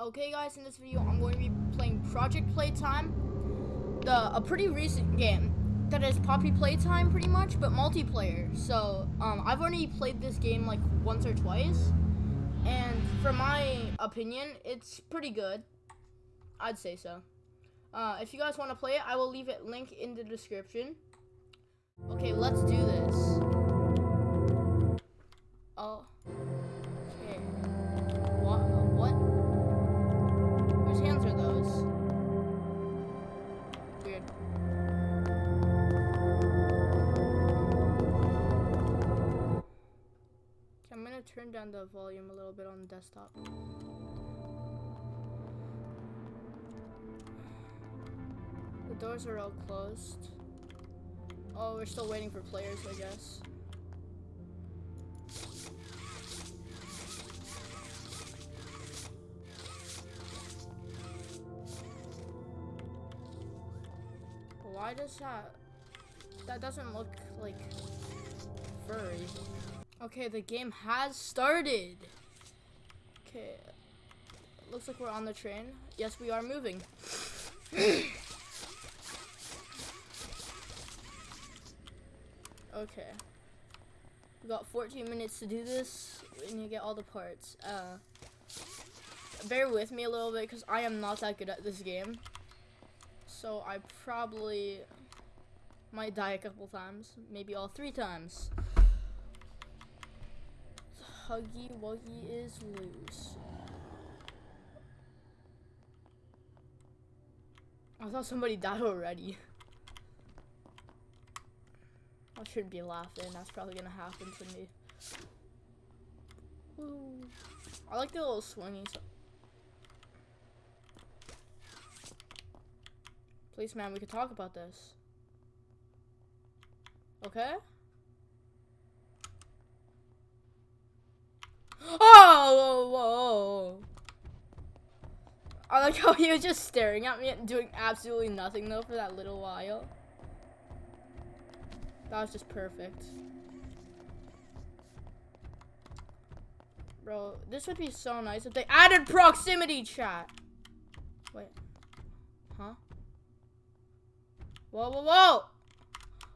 Okay guys, in this video I'm going to be playing Project Playtime, the a pretty recent game that is Poppy Playtime pretty much, but multiplayer. So um, I've already played this game like once or twice, and for my opinion, it's pretty good. I'd say so. Uh, if you guys want to play it, I will leave it link in the description. Okay, let's do this. I'm gonna turn down the volume a little bit on the desktop. The doors are all closed. Oh, we're still waiting for players, I guess. Why does that... That doesn't look like furry. Okay, the game has started. Okay. Looks like we're on the train. Yes, we are moving. okay. We got 14 minutes to do this and you get all the parts. Uh, bear with me a little bit because I am not that good at this game. So I probably might die a couple times, maybe all three times. Huggy Wuggy is loose. I thought somebody died already. I shouldn't be laughing. That's probably gonna happen to me. Woo. I like the little swinging. So Please, man, we could talk about this. Okay? Oh, whoa, whoa. I like how he was just staring at me and doing absolutely nothing though for that little while. That was just perfect. Bro, this would be so nice if they added proximity chat. Wait. Huh? Whoa, whoa, whoa!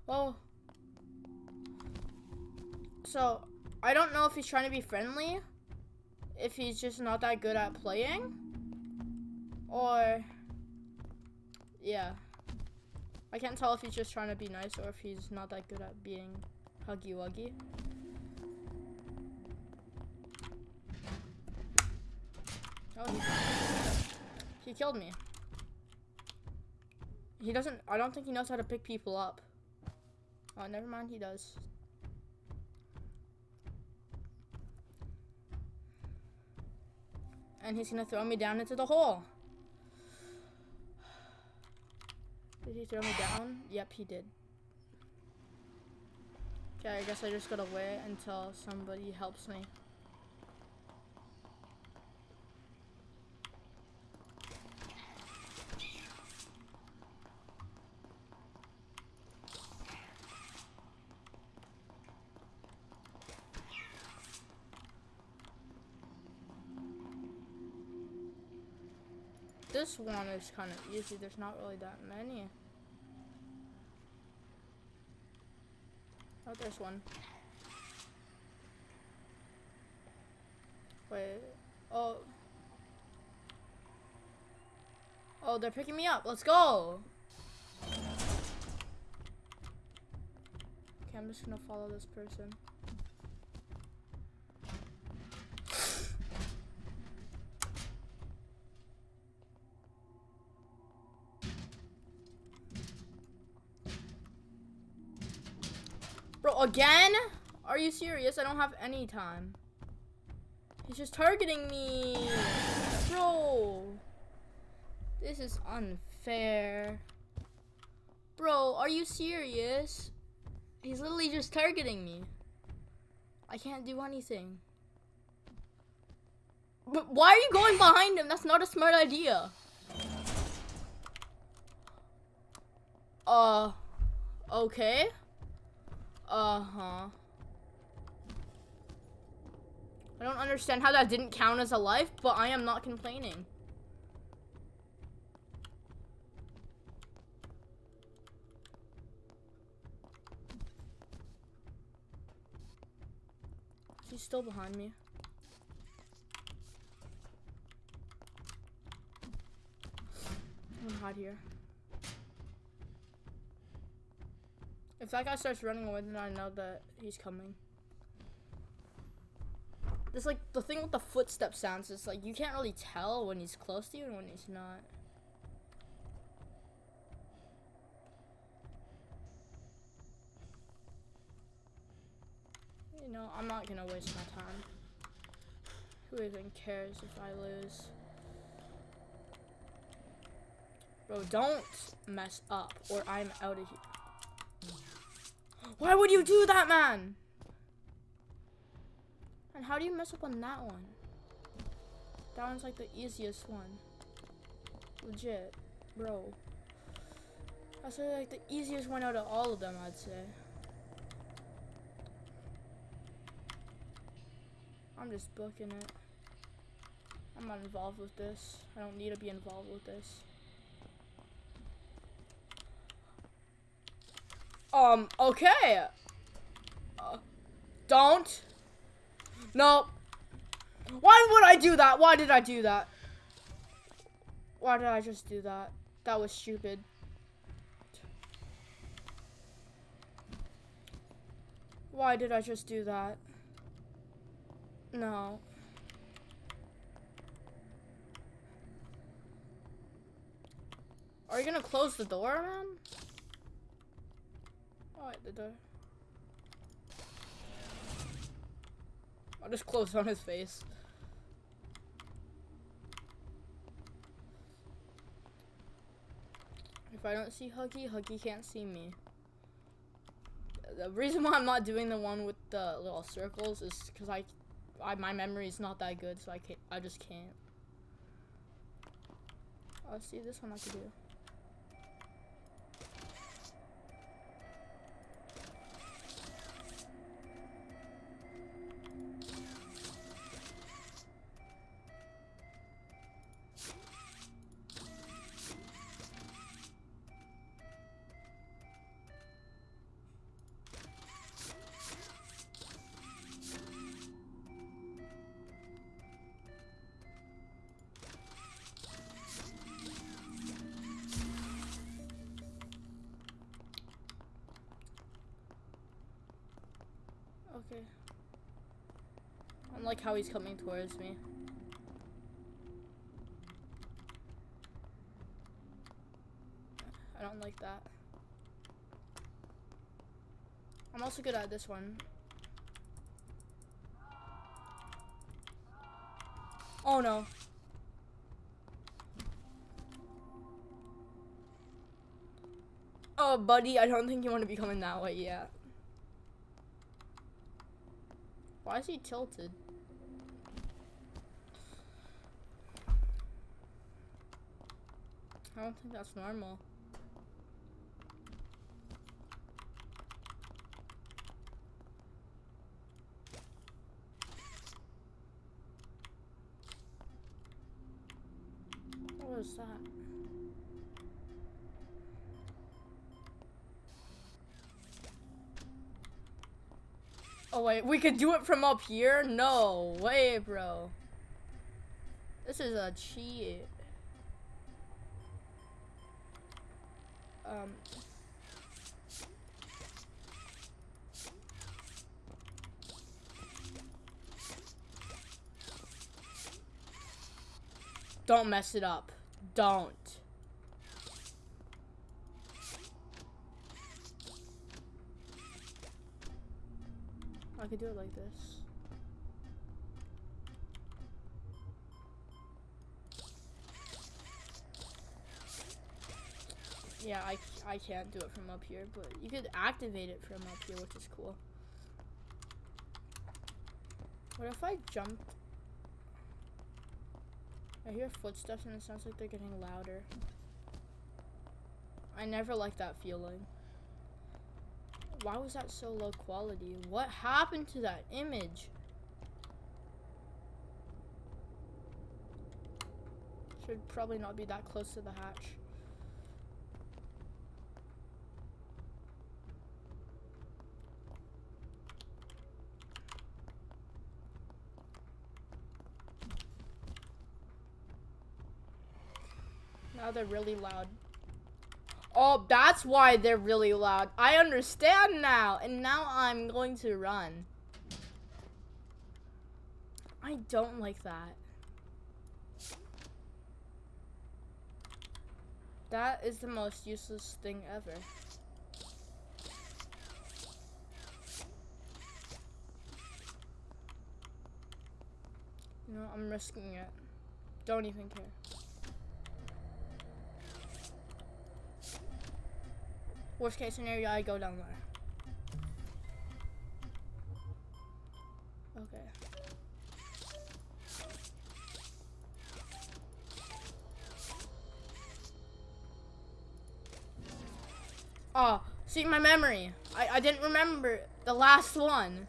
Whoa. So, I don't know if he's trying to be friendly. If he's just not that good at playing. Or... Yeah. I can't tell if he's just trying to be nice or if he's not that good at being huggy wuggy. Oh, he, killed me. He doesn't, I don't think he knows how to pick people up. Oh, never mind, he does. And he's gonna throw me down into the hole. Did he throw me down? Yep, he did. Okay, I guess I just gotta wait until somebody helps me. This one is kind of easy. There's not really that many. Oh, there's one. Wait. Oh. Oh, they're picking me up. Let's go. Okay, I'm just gonna follow this person. Again? Are you serious? I don't have any time. He's just targeting me. Bro. This is unfair. Bro, are you serious? He's literally just targeting me. I can't do anything. But why are you going behind him? That's not a smart idea. Uh, okay. Uh-huh. I don't understand how that didn't count as a life, but I am not complaining. He's still behind me. I'm gonna hide here. If that guy starts running away, then I know that he's coming. There's like the thing with the footstep sounds is like you can't really tell when he's close to you and when he's not. You know, I'm not gonna waste my time. Who even cares if I lose? Bro, don't mess up or I'm out of here. Why would you do that, man? And how do you mess up on that one? That one's like the easiest one. Legit, bro. That's like the easiest one out of all of them, I'd say. I'm just booking it. I'm not involved with this. I don't need to be involved with this. Um, okay. Uh, don't. No. Why would I do that? Why did I do that? Why did I just do that? That was stupid. Why did I just do that? No. Are you gonna close the door, man? The door. I'll just close on his face. If I don't see Huggy, Huggy can't see me. The reason why I'm not doing the one with the little circles is because I I, my memory is not that good, so I can't. I just can't. I see this one I could do. Don't like how he's coming towards me. I don't like that. I'm also good at this one. Oh no. Oh, buddy, I don't think you want to be coming that way yet. Why is he tilted? Don't think that's normal. What was that? Oh wait, we could do it from up here? No way, bro. This is a cheat. Um. Don't mess it up. Don't. I could do it like this. Yeah, I, I can't do it from up here, but you could activate it from up here, which is cool. What if I jump? I hear footsteps and it sounds like they're getting louder. I never like that feeling. Why was that so low quality? What happened to that image? Should probably not be that close to the hatch. Now they're really loud. Oh, that's why they're really loud. I understand now. And now I'm going to run. I don't like that. That is the most useless thing ever. You know, I'm risking it. Don't even care. Worst case scenario, I go down there. Okay. Oh, see my memory. I, I didn't remember the last one.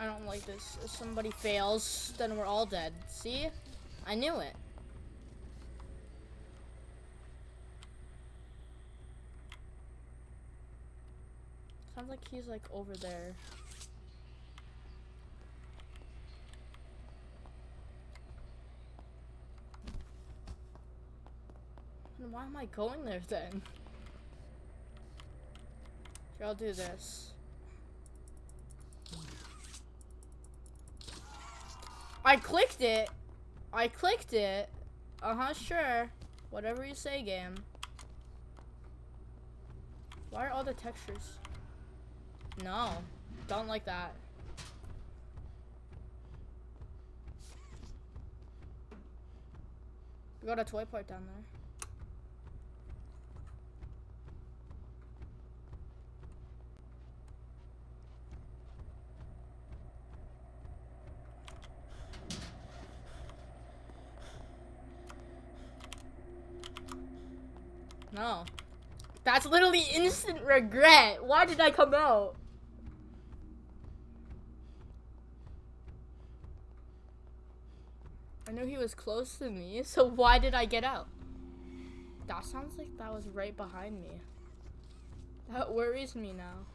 I don't like If somebody fails, then we're all dead. See? I knew it. Sounds like he's like over there. And why am I going there then? Here, I'll do this. I clicked it. I clicked it. Uh-huh, sure. Whatever you say, game. Why are all the textures? No. Don't like that. We got a toy part down there. No. That's literally instant regret. Why did I come out? I knew he was close to me, so why did I get out? That sounds like that was right behind me. That worries me now.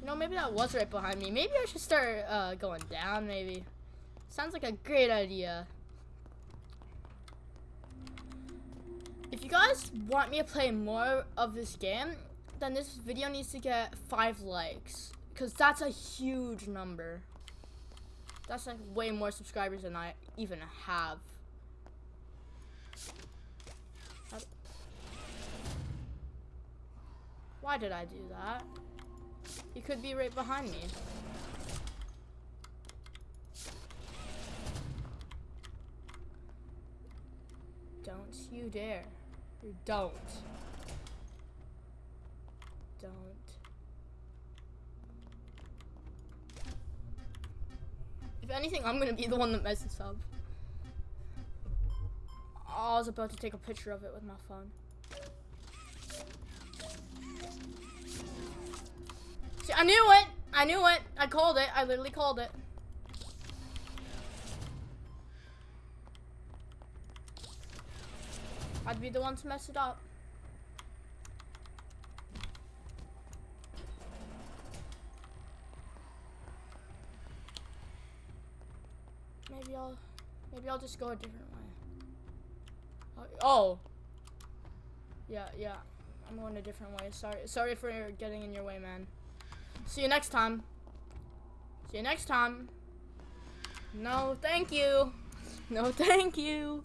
You know, maybe that was right behind me. Maybe I should start uh, going down, maybe. Sounds like a great idea. If you guys want me to play more of this game, then this video needs to get five likes. Because that's a huge number. That's like way more subscribers than I even have. Why did I do that? He could be right behind me. Don't you dare. Don't. Don't. If anything, I'm gonna be the one that messes up. I was about to take a picture of it with my phone. See, I knew it! I knew it! I called it. I literally called it. Be the one to mess it up. Maybe I'll, maybe I'll just go a different way. Uh, oh. Yeah, yeah. I'm going a different way. Sorry, sorry for getting in your way, man. See you next time. See you next time. No, thank you. No, thank you.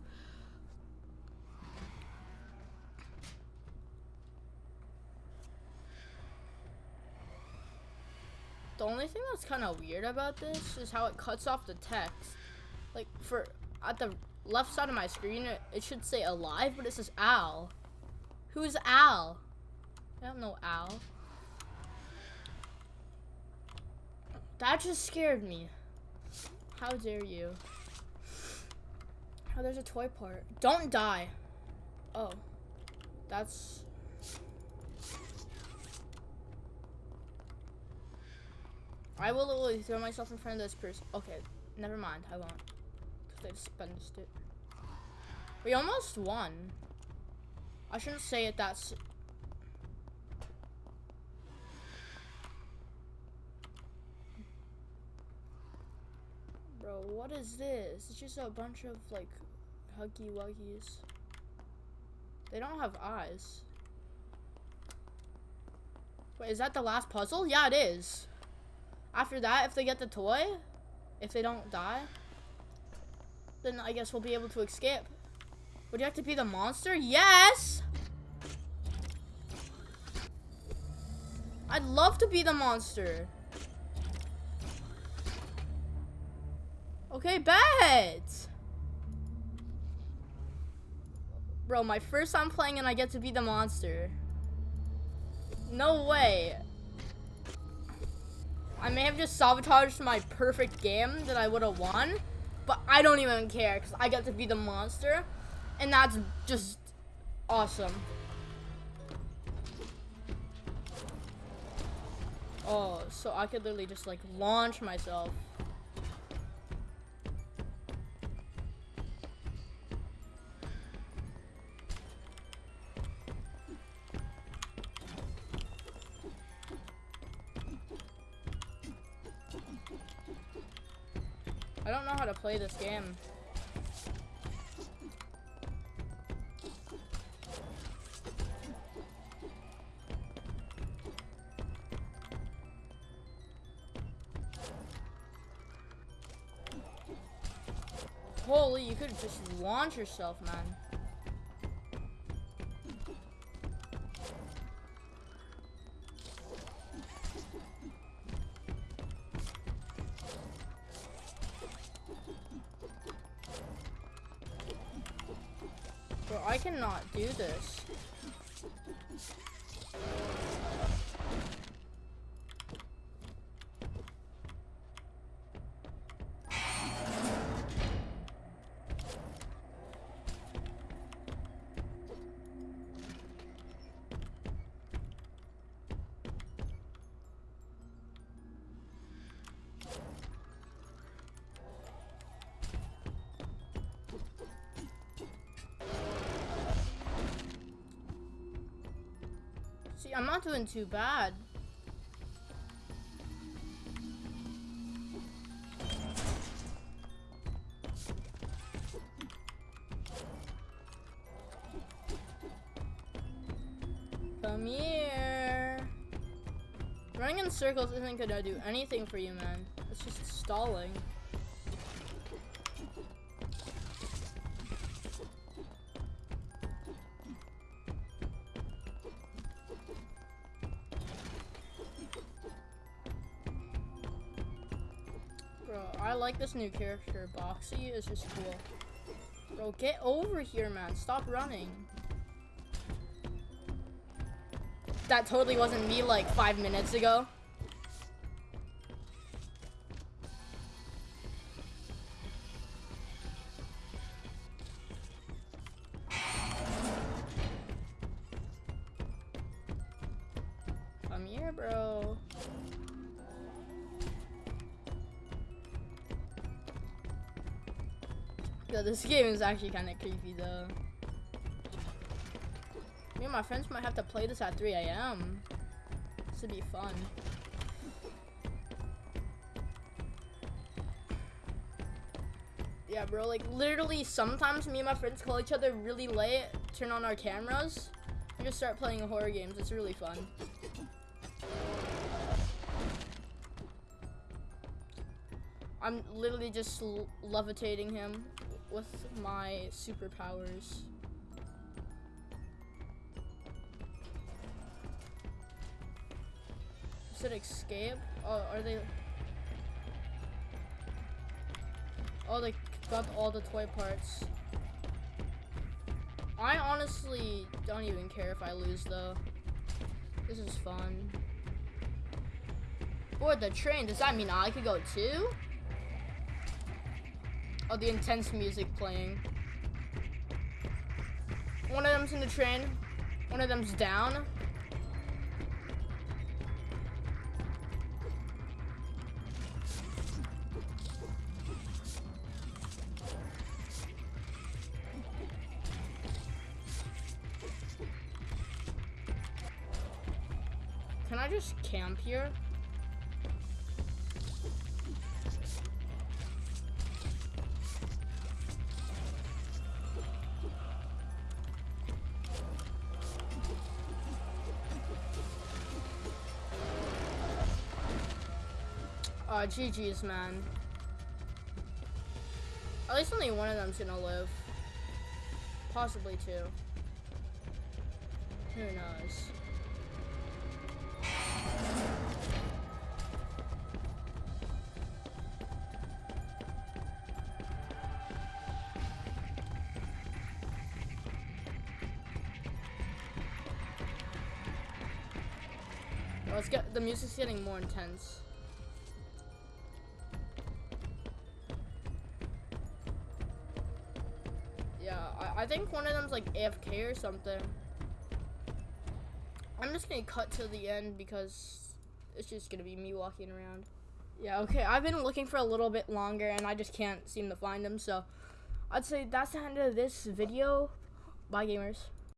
Only thing that's kind of weird about this is how it cuts off the text. Like, for, at the left side of my screen, it, it should say alive, but it says Al. Who's Al? I don't know Al. That just scared me. How dare you? Oh, there's a toy part. Don't die. Oh. that's... I will literally throw myself in front of this person. Okay, never mind, I won't. Because I dispensed it. We almost won. I shouldn't say it that's... Bro, what is this? It's just a bunch of, like, huggy wuggies. They don't have eyes. Wait, is that the last puzzle? Yeah, it is. After that, if they get the toy, if they don't die, then I guess we'll be able to escape. Would you have to be the monster? Yes! I'd love to be the monster. Okay, bet! Bro, my first time playing and I get to be the monster. No way. I may have just sabotaged my perfect game that I would have won, but I don't even care because I get to be the monster, and that's just awesome. Oh, so I could literally just like launch myself. Play this game. Holy, you could just launch yourself, man. I'm not doing too bad. Come here. Running in circles isn't gonna do anything for you, man. It's just stalling. Like this new character. Boxy is just cool. Bro, get over here, man. Stop running. That totally wasn't me like five minutes ago. Come here, bro. Yo, this game is actually kind of creepy though. Me and my friends might have to play this at 3 a.m. This would be fun. Yeah, bro, like literally sometimes me and my friends call each other really late, turn on our cameras, and just start playing horror games. It's really fun. I'm literally just levitating him with my superpowers. Is it escape? Oh, are they? Oh, they got all the toy parts. I honestly don't even care if I lose though. This is fun. Board the train, does that mean I could go too? The intense music playing. One of them's in the train. One of them's down. Can I just camp here? Uh, GG's, man. At least only one of them's gonna live. Possibly two. Who knows? Let's get the music's getting more intense. I think one of them's like AFK or something. I'm just gonna cut to the end because it's just gonna be me walking around. Yeah, okay, I've been looking for a little bit longer and I just can't seem to find them, so I'd say that's the end of this video. Bye, gamers.